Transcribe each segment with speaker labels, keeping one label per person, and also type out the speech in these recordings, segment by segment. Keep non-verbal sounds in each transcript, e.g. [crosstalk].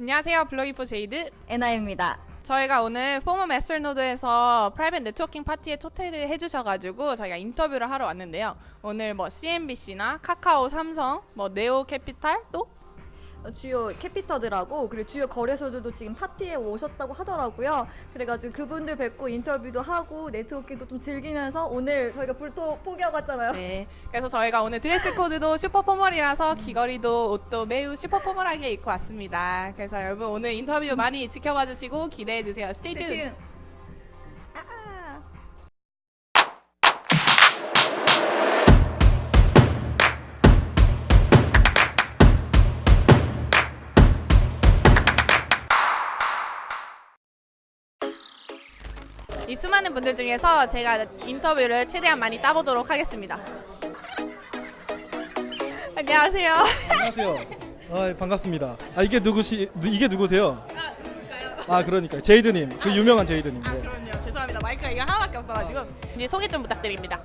Speaker 1: 안녕하세요. 블로기포 제이드.
Speaker 2: 에나입니다.
Speaker 1: 저희가 오늘 포머 마스터노드에서 프라이빗 네트워킹 파티에 초대를 해주셔가지고 저희가 인터뷰를 하러 왔는데요. 오늘 뭐 CNBC나 카카오, 삼성, 뭐 네오 캐피탈 또
Speaker 2: 주요 캐피터들하고 그리고 주요 거래소들도 지금 파티에 오셨다고 하더라고요. 그래가지고 그분들 뵙고 인터뷰도 하고 네트워킹도 좀 즐기면서 오늘 저희가 불토 포기하고 왔잖아요.
Speaker 1: 네. 그래서 저희가 오늘 드레스 코드도 슈퍼 포멀이라서 귀걸이도 옷도 매우 슈퍼 포멀하게 입고 왔습니다. 그래서 여러분 오늘 인터뷰 많이 지켜봐 주시고 기대해 주세요. 스테이 tuned. 이 수많은 분들 중에서 제가 인터뷰를 최대한 많이 따보도록 하겠습니다. 안녕하세요.
Speaker 3: 안녕하세요. 아, 반갑습니다. 아 이게 누구시 누- 이게 누구세요?
Speaker 1: 아, 누굴까요?
Speaker 3: 아 그러니까 제이드님 그 유명한 제이드님.
Speaker 1: 아
Speaker 3: 네.
Speaker 1: 그럼요. 죄송합니다. 마이크가 이거 하나밖에 없어가지고 이제 소개 좀 부탁드립니다.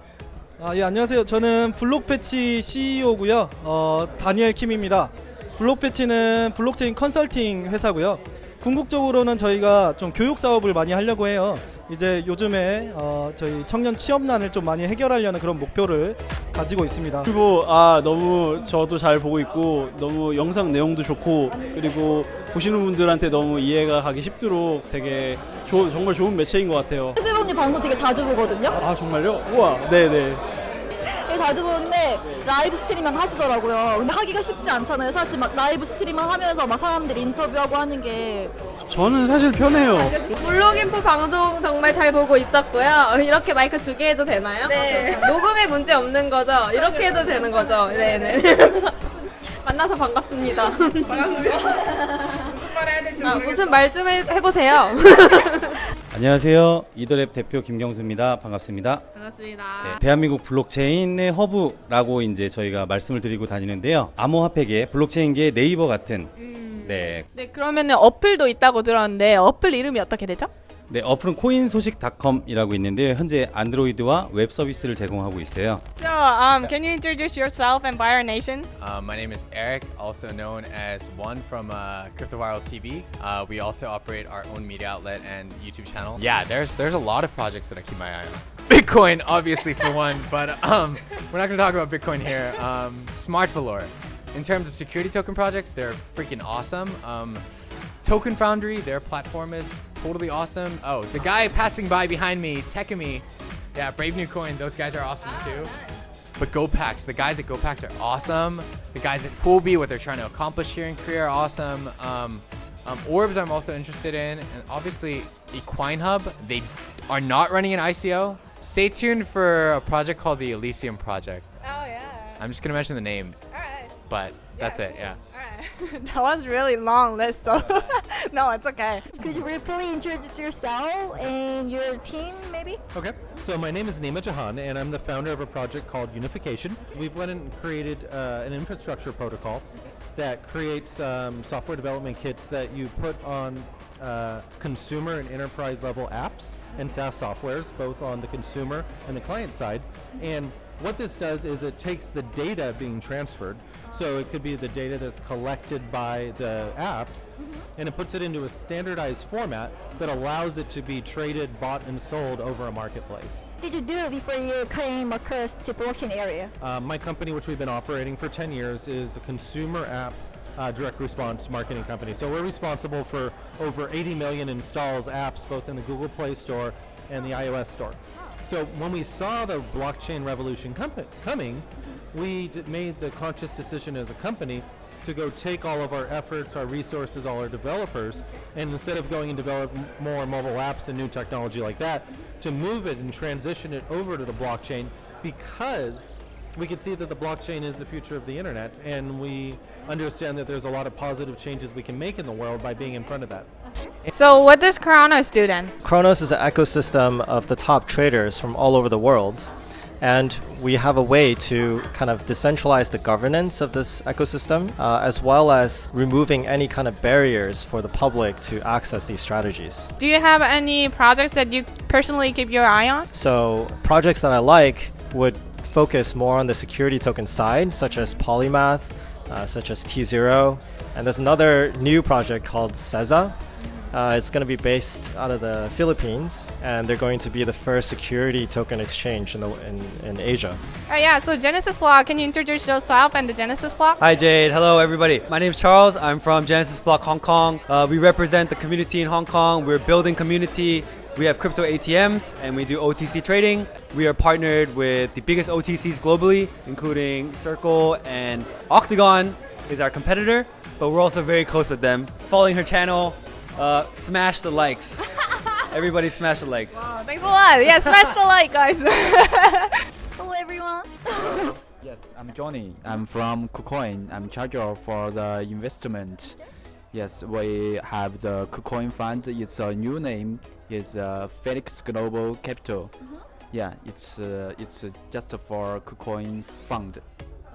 Speaker 3: 아 예 안녕하세요. 저는 블록패치 CEO고요. 어 다니엘 킴입니다. 블록패치는 블록체인 컨설팅 회사고요. 궁극적으로는 저희가 좀 교육 사업을 많이 하려고 해요. 이제 요즘에 어, 저희 청년 취업난을 좀 많이 해결하려는 그런 목표를 가지고 있습니다.
Speaker 4: 그리고 아 너무 저도 잘 보고 있고 너무 영상 내용도 좋고 그리고 보시는 분들한테 너무 이해가 가기 쉽도록 되게 좋은 정말 좋은 매체인 것 같아요.
Speaker 2: 세븐님 방송 되게 자주 보거든요.
Speaker 4: 아 정말요? 우와 네네.
Speaker 2: 되게 자주 보는데 라이브 스트리밍 하시더라고요. 근데 하기가 쉽지 않잖아요. 사실 막 라이브 스트리밍 하면서 막 사람들이 인터뷰하고 하는 게
Speaker 4: 저는 사실 편해요.
Speaker 5: 블로깅포 방송 정말 잘 보고 있었고요. 이렇게 마이크 두 개 해도 되나요? 네. 녹음에 문제 없는 거죠? 이렇게 해도 되는 거죠? 네네. [laughs] 만나서 반갑습니다. 반갑습니다. 아, 무슨 말 좀 해보세요. [laughs]
Speaker 6: 안녕하세요. 이더랩 대표 김경수입니다. 반갑습니다.
Speaker 1: 반갑습니다.
Speaker 6: 네, 대한민국 블록체인의 허브라고 이제 저희가 말씀을 드리고 다니는데요. 암호화폐계, 블록체인계 네이버 같은 네,
Speaker 1: 네 그러면은 어플도 있다고 들었는데 어플 이름이 어떻게 되죠?
Speaker 6: 네 어플은 코인소식닷컴이라고 있는데 현재 안드로이드와 웹 서비스를 제공하고 있어요.
Speaker 1: So, um, can you introduce yourself and Buyer Nation?
Speaker 7: Uh, my name is Eric, also known as One from uh, CryptoViral TV. Uh, we also operate our own media outlet and YouTube channel. Yeah, there's there's a lot of projects that I keep my eye on. Bitcoin, obviously for one, but um, we're not going to talk about Bitcoin here. Um, Smart Valor. In terms of security token projects, they're freaking awesome. Um, Token Foundry, their platform is totally awesome. Oh, the guy passing by behind me, Techemy, yeah, Brave New Coin, those guys are awesome too. But GOPAX, the guys at GOPAX are awesome. The guys at Poolbee, what they're trying to accomplish here in Korea are awesome. Um, um, Orbs, I'm also interested in, and obviously Equine Hub. They are not running an ICO. Stay tuned for a project called the Elysium Project.
Speaker 1: Oh yeah.
Speaker 7: I'm just gonna mention the name. But that's it. Yeah.
Speaker 1: All right. [laughs] that was really long list, so [laughs] no, it's okay.
Speaker 2: Could you briefly introduce yourself and your team, maybe?
Speaker 8: Okay, so my name is Nima Jahan, and I'm the founder of a project called Unification. We've went and created uh, an infrastructure protocol that creates um, software development kits that you put on uh, consumer and enterprise level apps and SaaS softwares, both on the consumer and the client side. And what this does is it takes the data being transferred, so it could be the data that's collected by the apps, and it puts it into a standardized format that allows it to be traded, bought, and sold over a marketplace.
Speaker 2: Did you do it before you came across the blockchain area?
Speaker 8: Uh, my company, which we've been operating for 10 years, is a consumer app uh, direct response marketing company. So we're responsible for over 80 million installs apps both in the Google Play Store and the iOS Store. So when we saw the blockchain revolution com- coming, we made the conscious decision as a company to go take all of our efforts, our resources, all our developers, and instead of going and develop more mobile apps and new technology like that, to move it and transition it over to the blockchain because we could see that the blockchain is the future of the internet, and we understand that there's a lot of positive changes we can make in the world by being in front of that.
Speaker 1: So, what does Kronos do then?
Speaker 9: Kronos is an ecosystem of the top traders from all over the world. And we have a way to kind of decentralize the governance of this ecosystem, uh, as well as removing any kind of barriers for the public to access these strategies.
Speaker 1: Do you have any projects that you personally keep your eye on?
Speaker 9: So, projects that I like would focus more on the security token side, such as Polymath, uh, such as T0. And there's another new project called Ceza. Uh, it's going to be based out of the Philippines, and they're going to be the first security token exchange in, the, in, in Asia.
Speaker 1: Uh, yeah, so Genesis Block, can you introduce yourself and the Genesis Block?
Speaker 10: Hi Jade, hello everybody. My name is Charles. I'm from Genesis Block Hong Kong. Uh, we represent the community in Hong Kong. We're building community. We have crypto ATMs and we do OTC trading. We are partnered with the biggest OTCs globally, including Circle and Octagon is our competitor, but we're also very close with them. Following her channel, uh, smash the likes. [laughs] Everybody smash the likes.
Speaker 1: Oh, thanks a lot. Yeah, smash the like, guys. [laughs]
Speaker 2: Hello everyone.
Speaker 11: Yes, I'm Johnny. I'm from KuCoin. I'm charge of for the investment. Yes, we have the KuCoin fund. It's a new name. It's uh, Felix Global Capital. Yeah, it's uh, it's uh, just for KuCoin fund.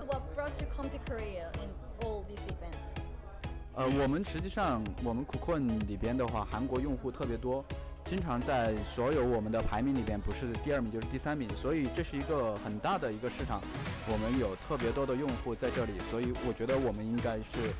Speaker 2: What brought you come to Korea in all these events?
Speaker 11: 呃，我们实际上我们 KuCoin 里边的话，韩国用户特别多，经常在所有我们的排名里边不是第二名就是第三名，所以这是一个很大的一个市场，我们有特别多的用户在这里，所以我觉得我们应该是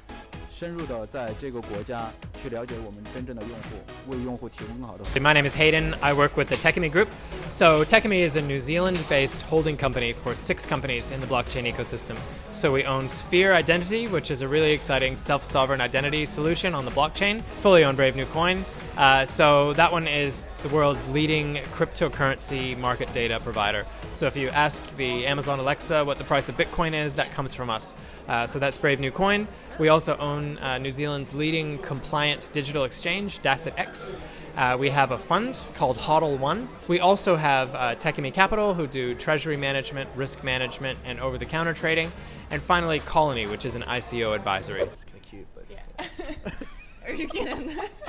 Speaker 11: 深入的在这个国家去了解我们真正的用户，为用户提供更好的。
Speaker 12: My name is Hayden. I work with the Techemy Group. So Techemy is a New Zealand-based holding company for six companies in the blockchain ecosystem. So we own Sphere Identity, which is a really exciting self-sovereign identity solution on the blockchain. Fully own Brave New Coin. Uh, so, that one is the world's leading cryptocurrency market data provider. So, if you ask the Amazon Alexa what the price of Bitcoin is, that comes from us. Uh, so, that's Brave New Coin. We also own uh, New Zealand's leading compliant digital exchange, Dasset X. Uh, we have a fund called HODL One. We also have uh, Techemy Capital, who do treasury management, risk management, and over the counter trading. And finally, Colony, which is an ICO advisory.
Speaker 13: It's kind of cute, but yeah. [laughs]
Speaker 1: Are you kidding? [laughs]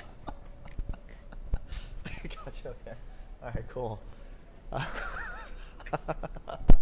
Speaker 1: [laughs]
Speaker 13: Okay. All right. Cool. [laughs]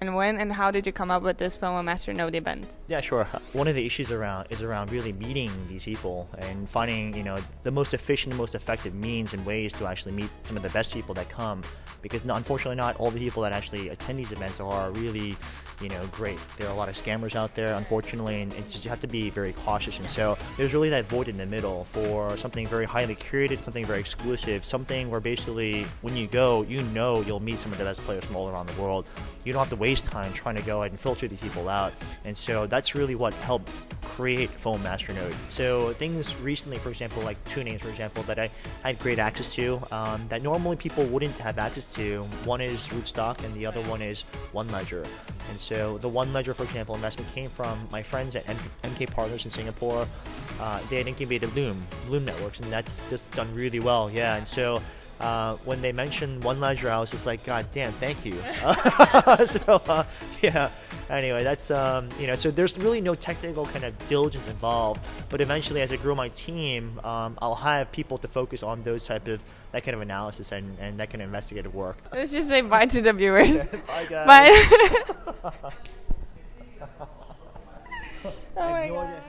Speaker 1: and when and how did you come up with this FOMO Master Node event?
Speaker 13: Yeah, sure. One of the issues around is around really meeting these people and finding, you know, the most efficient, most effective means and ways to actually meet some of the best people that come. Because unfortunately, not all the people that actually attend these events are really, you know, great. There are a lot of scammers out there, unfortunately, and just, you have to be very cautious. And so there's really that void in the middle for something very highly curated, something very exclusive, something where basically when you go, you know you'll meet some of the best players from all around the world. You don't have to waste time trying to go ahead and filter these people out. And so that's really what helped create FOMO Masternode. So things recently, for example, like two names, for example, that I had great access to um, that normally people wouldn't have access to. One is Rootstock and the other one is One Ledger. And so the One Ledger, for example, investment came from my friends at M- MK Partners in Singapore. Uh, they had incubated Loom, Loom Networks, and that's just done really well. Yeah, and so uh, when they mentioned One Ledger, I was just like, God damn, thank you. [laughs] [laughs] so uh, yeah. Anyway, that's um, you know, so there's really no technical kind of diligence involved. But eventually, as I grow my team, um, I'll have people to focus on those type of that kind of analysis and, and that kind of investigative work. [laughs]
Speaker 1: Let's just say bye to the viewers.
Speaker 13: Bye, guys.
Speaker 1: Bye.
Speaker 13: oh my God.